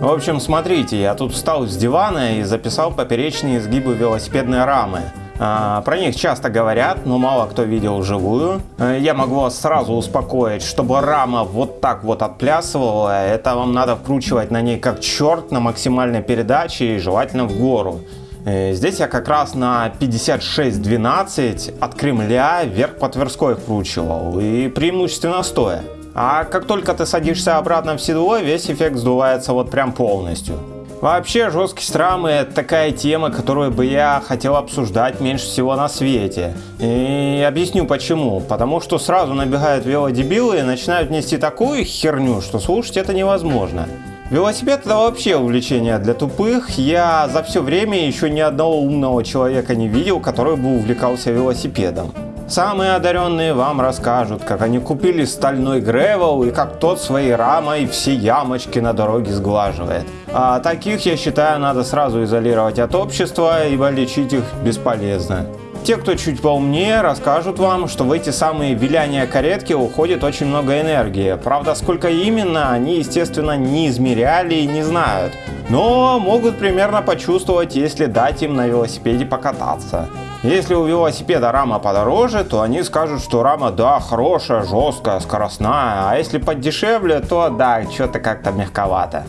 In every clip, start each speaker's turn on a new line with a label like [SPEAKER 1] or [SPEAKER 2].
[SPEAKER 1] В общем, смотрите, я тут встал с дивана и записал поперечные изгибы велосипедной рамы. А, про них часто говорят, но мало кто видел вживую. Э, я могу вас сразу успокоить, чтобы рама вот так вот отплясывала, это вам надо вкручивать на ней как черт на максимальной передаче и желательно в гору. Э, здесь я как раз на 56-12 от Кремля вверх по Тверской вкручивал и преимущественно стоя. А как только ты садишься обратно в седло, весь эффект сдувается вот прям полностью. Вообще, жесткость рамы это такая тема, которую бы я хотел обсуждать меньше всего на свете. И объясню почему. Потому что сразу набегают велодебилы и начинают нести такую херню, что слушать это невозможно. Велосипед это вообще увлечение для тупых. Я за все время еще ни одного умного человека не видел, который бы увлекался велосипедом. Самые одаренные вам расскажут, как они купили стальной гревел и как тот своей рамой все ямочки на дороге сглаживает. А таких, я считаю, надо сразу изолировать от общества, ибо лечить их бесполезно. Те, кто чуть поумнее, расскажут вам, что в эти самые виляния каретки уходит очень много энергии. Правда, сколько именно, они, естественно, не измеряли и не знают. Но могут примерно почувствовать, если дать им на велосипеде покататься. Если у велосипеда рама подороже, то они скажут, что рама, да, хорошая, жесткая, скоростная. А если подешевле, то да, что-то как-то мягковато.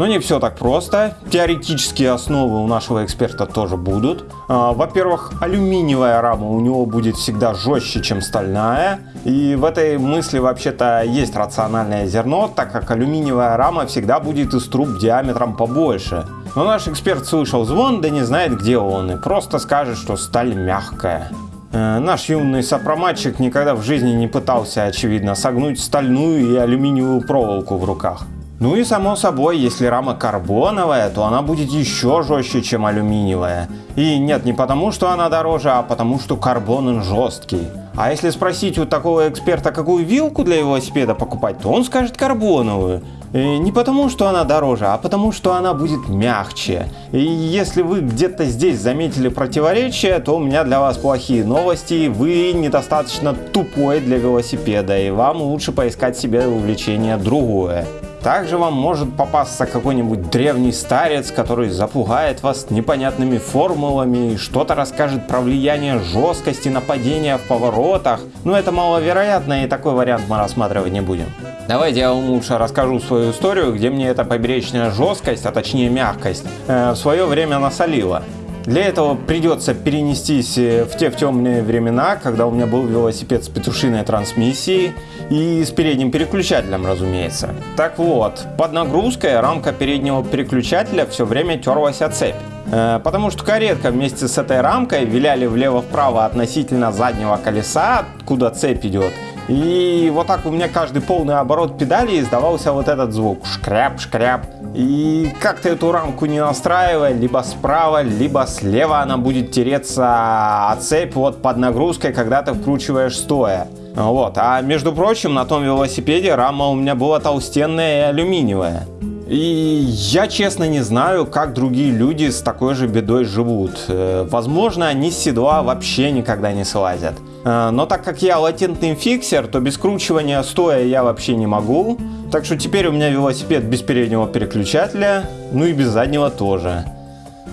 [SPEAKER 1] Но не все так просто. Теоретические основы у нашего эксперта тоже будут. А, во-первых, алюминиевая рама у него будет всегда жестче, чем стальная. И в этой мысли вообще-то есть рациональное зерно, так как алюминиевая рама всегда будет из труб диаметром побольше. Но наш эксперт слышал звон, да не знает где он, и просто скажет, что сталь мягкая. Э, наш юный сопроматчик никогда в жизни не пытался, очевидно, согнуть стальную и алюминиевую проволоку в руках. Ну и само собой, если рама карбоновая, то она будет еще жестче, чем алюминиевая. И нет, не потому, что она дороже, а потому, что карбон он жесткий. А если спросить у такого эксперта, какую вилку для велосипеда покупать, то он скажет карбоновую. И не потому, что она дороже, а потому, что она будет мягче. И если вы где-то здесь заметили противоречие, то у меня для вас плохие новости. Вы недостаточно тупой для велосипеда, и вам лучше поискать себе увлечение другое. Также вам может попасться какой-нибудь древний старец, который запугает вас непонятными формулами и что-то расскажет про влияние жесткости нападения в поворотах. Но это маловероятно и такой вариант мы рассматривать не будем. Давайте я вам лучше расскажу свою историю, где мне эта поберечная жесткость, а точнее мягкость, э, в свое время насолила. Для этого придется перенестись э, в те в темные времена, когда у меня был велосипед с петушиной трансмиссией и с передним переключателем, разумеется. Так вот, под нагрузкой рамка переднего переключателя все время терлась о цепь. Э, потому что каретка вместе с этой рамкой виляли влево-вправо относительно заднего колеса, куда цепь идет. И вот так у меня каждый полный оборот педали издавался вот этот звук. Шкряп-шкряп. И как ты эту рамку не настраивай, либо справа, либо слева она будет тереться от цепь вот под нагрузкой, когда ты вкручиваешь стоя. Вот. А между прочим, на том велосипеде рама у меня была толстенная и алюминиевая. И я честно не знаю, как другие люди с такой же бедой живут. Э, возможно, они с седла вообще никогда не слазят. Э, но так как я латентный фиксер, то без кручивания стоя я вообще не могу. Так что теперь у меня велосипед без переднего переключателя, ну и без заднего тоже.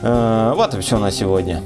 [SPEAKER 1] Э, вот и все на сегодня.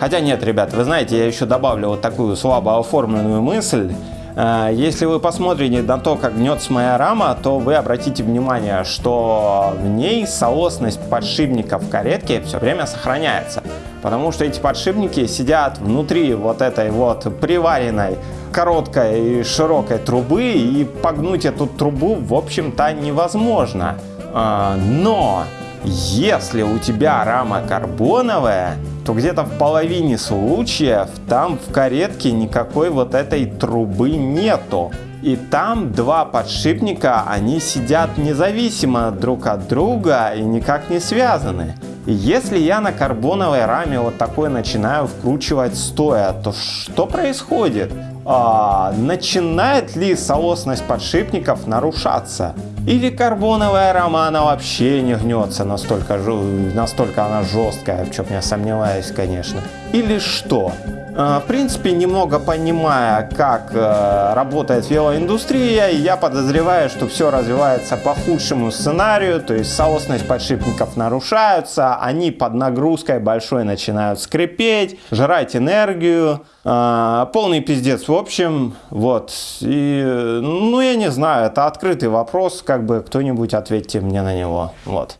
[SPEAKER 1] Хотя нет, ребят, вы знаете, я еще добавлю вот такую слабо оформленную мысль. Э, если вы посмотрите на то, как гнется моя рама, то вы обратите внимание, что в ней соосность подшипников каретки все время сохраняется. Потому что эти подшипники сидят внутри вот этой вот приваренной короткой и широкой трубы, и погнуть эту трубу, в общем-то, невозможно. А, но если у тебя рама карбоновая, то где-то в половине случаев там в каретке никакой вот этой трубы нету. И там два подшипника, они сидят независимо друг от друга и никак не связаны. Если я на карбоновой раме вот такой начинаю вкручивать стоя, то что происходит? А, начинает ли соосность подшипников нарушаться? Или карбоновая рама, она вообще не гнется, настолько, настолько она жесткая, в чем я сомневаюсь, конечно. Или что? Э, В принципе, немного понимая, как э, работает велоиндустрия, я подозреваю, что все развивается по худшему сценарию, то есть соосность подшипников нарушаются, они под нагрузкой большой начинают скрипеть, жрать энергию, э, полный пиздец в общем, вот, и, ну, я не знаю, это открытый вопрос, как бы кто-нибудь ответьте мне на него, вот.